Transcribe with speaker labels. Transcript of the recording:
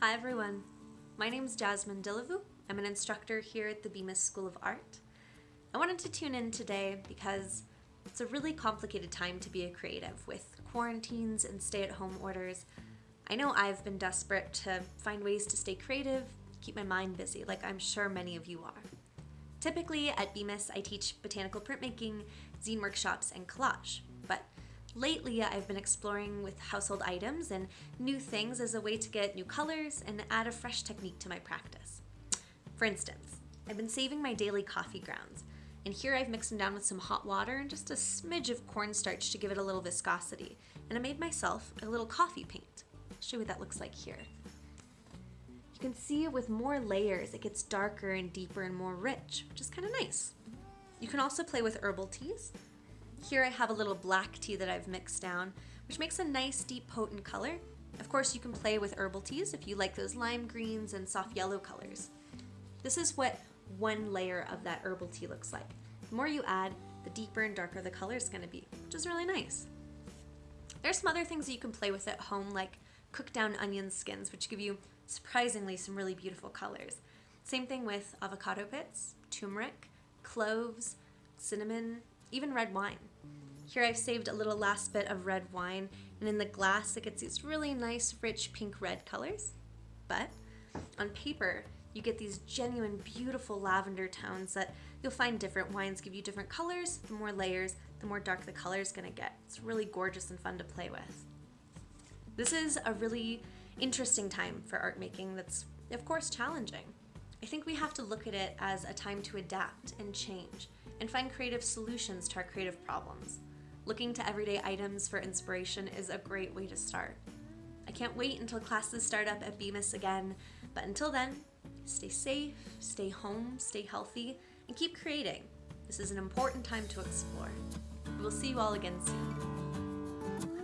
Speaker 1: Hi everyone, my name is Jasmine Dillavu. I'm an instructor here at the Bemis School of Art. I wanted to tune in today because it's a really complicated time to be a creative with quarantines and stay-at-home orders. I know I've been desperate to find ways to stay creative, keep my mind busy, like I'm sure many of you are. Typically at Bemis, I teach botanical printmaking, zine workshops, and collage, but Lately, I've been exploring with household items and new things as a way to get new colors and add a fresh technique to my practice. For instance, I've been saving my daily coffee grounds, and here I've mixed them down with some hot water and just a smidge of cornstarch to give it a little viscosity, and I made myself a little coffee paint. I'll show you what that looks like here. You can see with more layers, it gets darker and deeper and more rich, which is kind of nice. You can also play with herbal teas. Here I have a little black tea that I've mixed down, which makes a nice deep potent color. Of course you can play with herbal teas if you like those lime greens and soft yellow colors. This is what one layer of that herbal tea looks like. The more you add, the deeper and darker the color is going to be, which is really nice. There's some other things that you can play with at home like cook down onion skins, which give you surprisingly some really beautiful colors. Same thing with avocado pits, turmeric, cloves, cinnamon, even red wine. Here I've saved a little last bit of red wine, and in the glass it gets these really nice, rich pink-red colors. But on paper, you get these genuine, beautiful lavender tones that you'll find different wines give you different colors. The more layers, the more dark the color is gonna get. It's really gorgeous and fun to play with. This is a really interesting time for art making that's, of course, challenging. I think we have to look at it as a time to adapt and change and find creative solutions to our creative problems. Looking to everyday items for inspiration is a great way to start. I can't wait until classes start up at Bemis again, but until then, stay safe, stay home, stay healthy, and keep creating. This is an important time to explore. We'll see you all again soon.